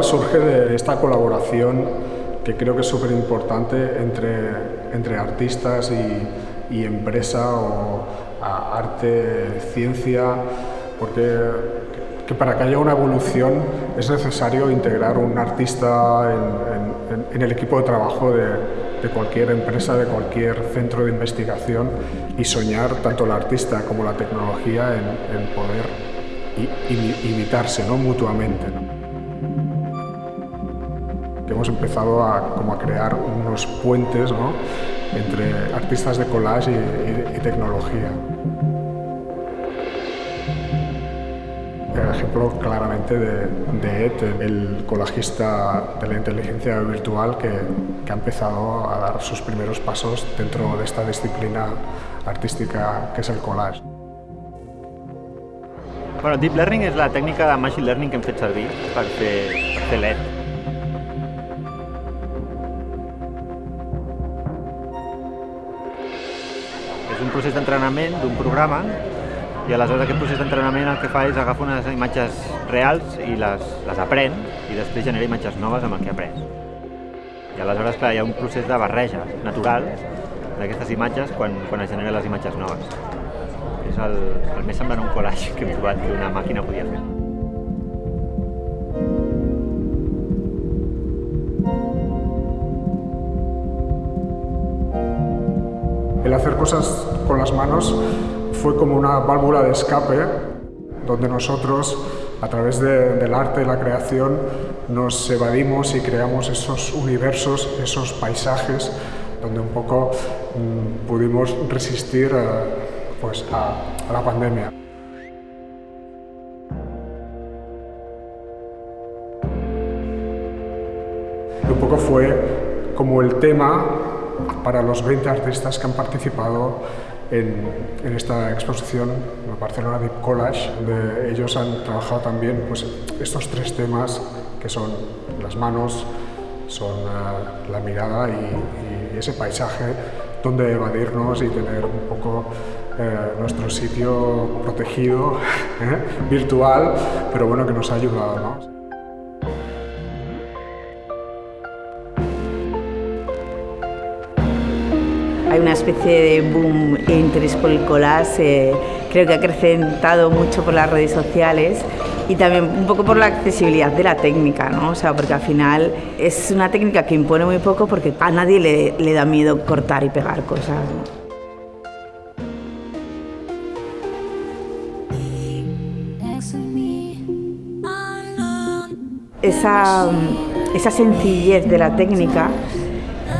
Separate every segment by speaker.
Speaker 1: festival surge de esta colaboración que creo que es súper importante entre, entre artistas y, y empresa o arte, ciencia, porque que para que haya una evolución es necesario integrar un artista en, en, el equipo de trabajo de, de, cualquier empresa, de cualquier centro de investigación y soñar tanto el artista como la tecnología en, en poder imitarse ¿no? mutuamente. ¿no? Hemos empezado a, como a crear unos puentes ¿no? entre artistas de collage y, y, tecnología. El ejemplo claramente de, de Ed, el colajista de la inteligencia virtual que, que, ha empezado a dar sus primeros pasos dentro de esta disciplina artística que es el collage.
Speaker 2: Bueno, Deep Learning és la tècnica de Machine Learning que hem fet servir per fer. Un procés d'entrenament d'un programa i aleshores aquest procés d'entrenament el que fa és agafar unes imatges reals i les, les aprèn i després genera imatges noves amb el que ha après. I aleshores, clar, hi ha un procés de barreja natural d'aquestes imatges quan, quan es generen les imatges noves. És el, el més semblant a un collage que hem trobat que una màquina podia fer.
Speaker 1: El hacer cosas con las manos fue como una válvula de escape donde nosotros, a través de, del arte, la creación, nos evadimos y creamos esos universos, esos paisajes, donde un poco mmm, pudimos resistir eh, pues, a, a la pandemia. Y un poco fue como el tema para los 20 artistas que han participado en, en, esta exposición Barcelona Deep Collage, donde ellos han trabajado también pues, estos tres temas que son las manos, son uh, la mirada y, y, ese paisaje donde evadirnos y tener un poco eh, nuestro sitio protegido, ¿eh? virtual, pero bueno, que nos ha ayudado. ¿no?
Speaker 3: Hay una especie de boom e interés por el collage, eh, creo que ha acrecentado mucho por las redes sociales y también un poco por la accesibilidad de la técnica, ¿no? O sea, porque al final es una técnica que impone muy poco porque a nadie le, le da miedo cortar y pegar cosas. ¿no? Esa, esa sencillez de la técnica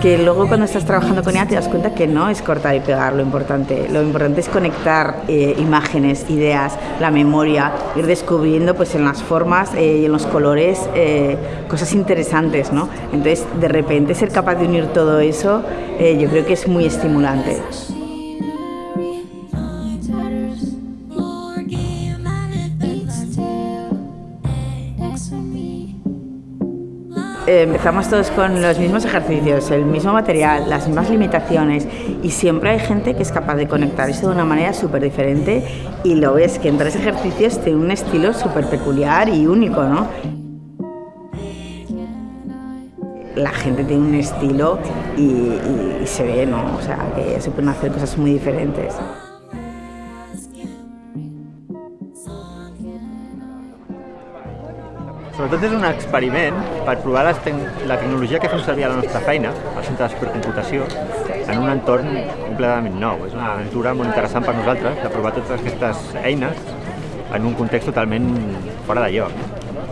Speaker 3: que luego cuando estás trabajando con ella te das cuenta que no es cortar y pegar lo importante, lo importante es conectar eh, imágenes, ideas, la memoria, ir descubriendo pues en las formas eh, y en los colores eh, cosas interesantes, ¿no? Entonces de repente ser capaz de unir todo eso eh, yo creo que es muy estimulante. Empezamos todos con los mismos ejercicios, el mismo material, las mismas limitaciones y siempre hay gente que es capaz de conectar eso de una manera súper diferente y lo ves que en tres ejercicios tiene un estilo súper peculiar y único, ¿no? La gente tiene un estilo y, y, se ve, ¿no? O sea, que se pueden hacer cosas muy diferentes.
Speaker 2: Sobretot és un experiment per provar te la tecnologia que fem servir a la nostra feina, al centre de supercomputació, en un entorn completament nou. És una aventura molt interessant per nosaltres de provar totes aquestes eines en un context totalment fora de lloc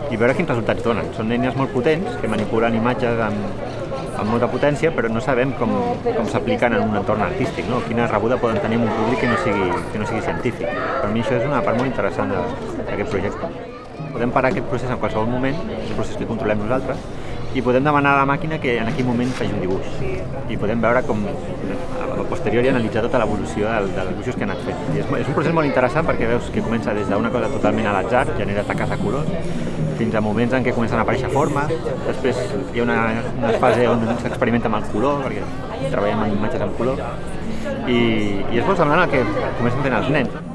Speaker 2: i veure quins resultats donen. Són eines molt potents que manipulen imatges amb, amb molta potència, però no sabem com, com s'apliquen en un entorn artístic, no? quina rebuda poden tenir en un públic que no sigui, que no sigui científic. Per mi això és una part molt interessant d'aquest projecte. Podem parar aquest procés en qualsevol moment, un procés que controlem nosaltres, i podem demanar a la màquina que en aquell moment faci un dibuix. I podem veure com a posteriori analitzar tota l'evolució del, dels dibuixos que han anat fent. I és, és un procés molt interessant perquè veus que comença des d'una cosa totalment a l'atzar, genera taques de colors, fins a moments en què comencen a aparèixer formes, després hi ha una, una fase on s'experimenta amb el color, perquè treballem amb imatges en color, i, i és molt semblant al que comencen fent els nens.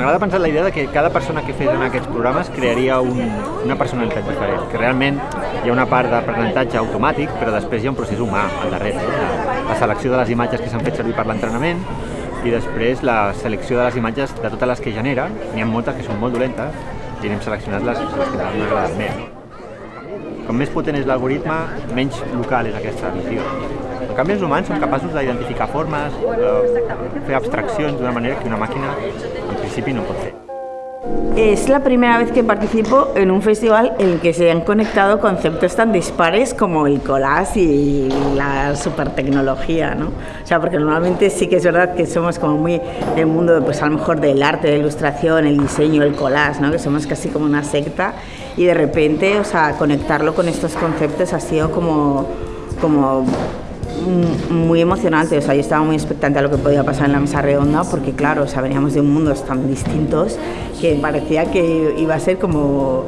Speaker 2: M'agrada pensar la idea de que cada persona que fes en aquests programes crearia un, una personalitat diferent, que realment hi ha una part d'aprenentatge automàtic, però després hi ha un procés humà al darrere. La, la selecció de les imatges que s'han fet servir per l'entrenament i després la selecció de les imatges de totes les que genera, n'hi ha moltes que són molt dolentes i n'hem seleccionat les, les que m'han agradat més. Com més potent és l'algoritme, menys local és aquesta visió. En canvi, els humans som capaços d'identificar formes, eh, fer abstraccions d'una manera que una màquina en principi no pot fer.
Speaker 3: Es la primera vez que participo en un festival en el que se han conectado conceptos tan dispares como el collage y la supertecnología, ¿no? O sea, porque normalmente sí que es verdad que somos como muy del mundo, pues a lo mejor del arte, la ilustración, el diseño, el collage, ¿no? Que somos casi como una secta y de repente, o sea, conectarlo con estos conceptos ha sido como, como muy emocionante, o sea, yo estaba muy expectante a lo que podía pasar en la mesa redonda porque claro, o sea, veníamos de mundos tan distintos que parecía que iba a ser como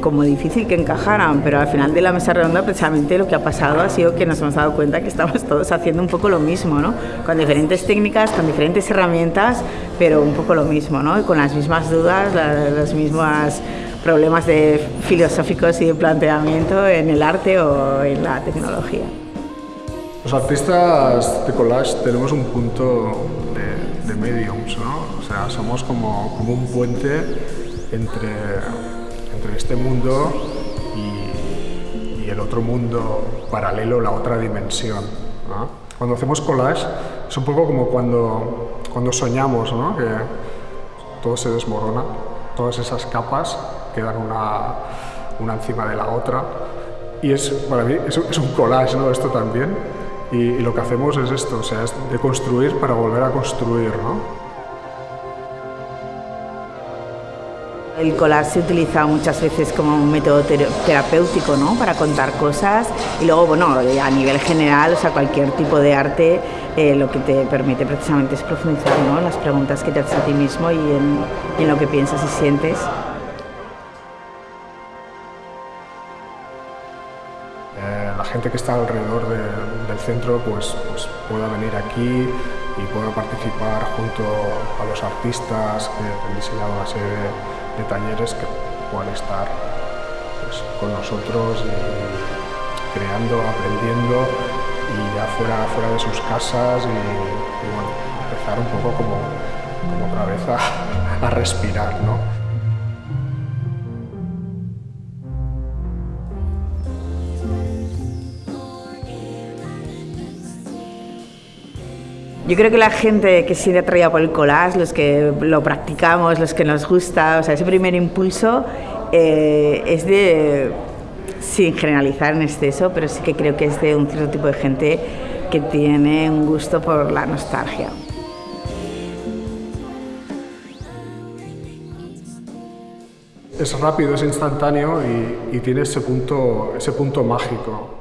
Speaker 3: como difícil que encajaran, pero al final de la mesa redonda precisamente lo que ha pasado ha sido que nos hemos dado cuenta que estamos todos haciendo un poco lo mismo, ¿no? Con diferentes técnicas, con diferentes herramientas, pero un poco lo mismo, ¿no? Y con las mismas dudas, los mismos problemas de filosóficos y de planteamiento en el arte o en la tecnología.
Speaker 1: Los artistas de collage tenemos un punto de, de mediums, ¿no? O sea, somos como, como un puente entre, entre este mundo y, y, el otro mundo paralelo, la otra dimensión. ¿no? Cuando hacemos collage es un poco como cuando, cuando soñamos, ¿no? que todo se desmorona, todas esas capas quedan una, una encima de la otra. Y es, para mí es, un collage, ¿no? Esto también. Y, y, lo que hacemos es esto, o sea, es de construir para volver a construir, ¿no?
Speaker 3: El collage se utiliza muchas veces como un método terapéutico, ¿no? Para contar cosas y luego, bueno, a nivel general, o sea, cualquier tipo de arte eh, lo que te permite precisamente es profundizar, ¿no? En las preguntas que te haces a ti mismo y en, y en lo que piensas y sientes.
Speaker 1: la gente que está alrededor de, centro pues, pues, pueda venir aquí y pueda participar junto a los artistas que han diseñado una serie de, talleres que puedan estar pues, con nosotros y creando, aprendiendo y ya fuera, fuera de sus casas y, empezar un poco como, como otra vez a, a respirar. ¿no?
Speaker 3: Yo creo que la gente que siente atraída por el collage, los que lo practicamos, los que nos gusta, o sea, ese primer impulso eh, es de, sin generalizar en exceso, pero sí que creo que es de un cierto tipo de gente que tiene un gusto por la nostalgia.
Speaker 1: Es rápido, es instantáneo y, y tiene ese punto, ese punto mágico.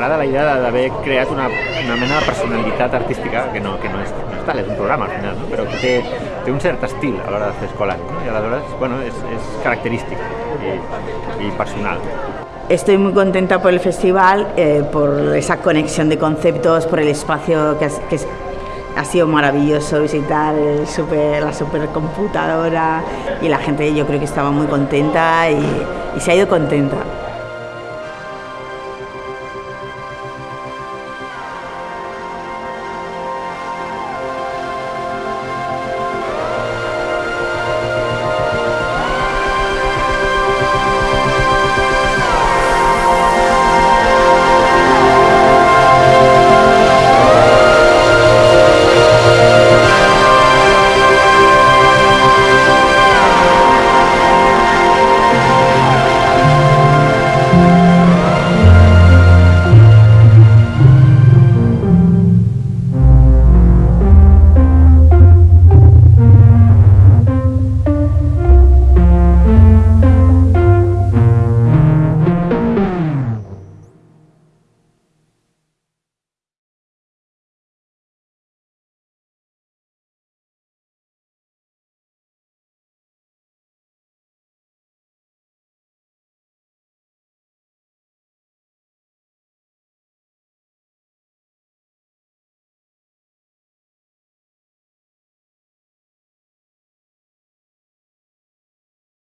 Speaker 2: M'agrada la idea d'haver creat una, una mena de personalitat artística que no, que no, és, no és tal, és un programa al final, no? però que té, té un cert estil a l'hora de fer escolar ¿no? i aleshores bueno, és, és característic i, i personal.
Speaker 3: Estoy muy contenta por el festival, eh, por esa conexión de conceptos, por el espacio que, que es, ha sido maravilloso visitar el super, la supercomputadora y la gente yo creo que estaba muy contenta y, y se ha ido contenta.